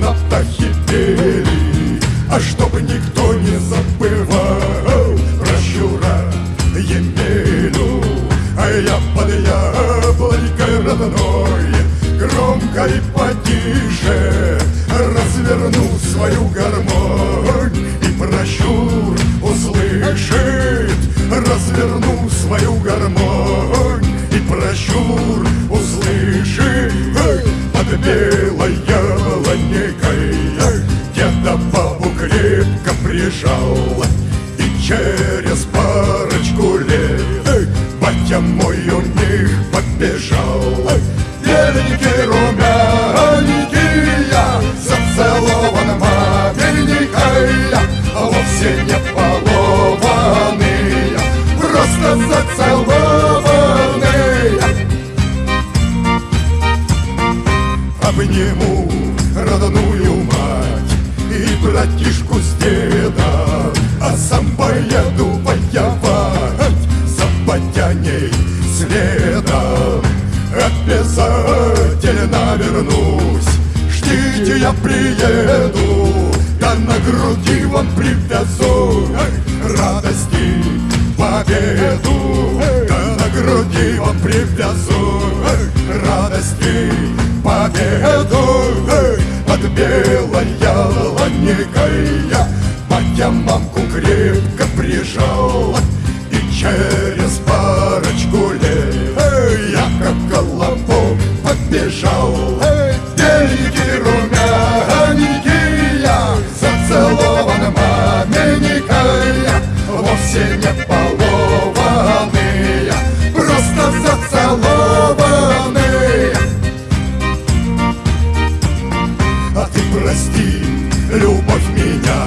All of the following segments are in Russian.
на птахе А чтобы никто не забывал Про Щура Емелю. А я под яблонькой родной Громко и потише Разверну свою гармонь. И про Щур услышит Разверну свою гармонь. И про Щур прижал И через парочку лет Батя мой у них побежал. Беленький, деда А сам поеду воевать За батяней следом Обязательно вернусь Ждите, я приеду Я на груди вам привязу Радости победу Я на груди вам привязу прости, любовь меня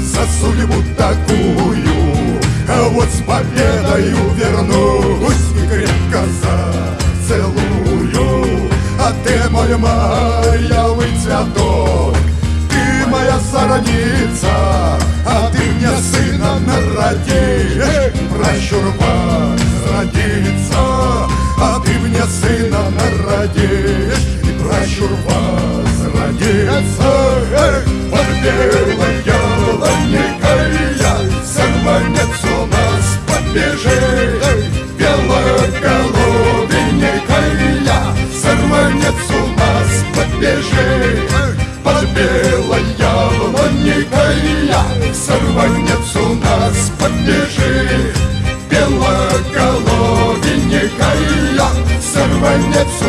За судьбу такую А вот с победою вернусь И крепко зацелую. А ты мой маялый цветок Ты моя сородница А ты мне сына народишь Прощурба родится А ты мне сына народишь И прощурба Эх, Под белой ялоникой я Сорванец у нас побежит. Белоголовенькой я Сорванец у нас побежит Под белой яблонькой я Сорванец у нас побежит Белоголовенькой я Сорванец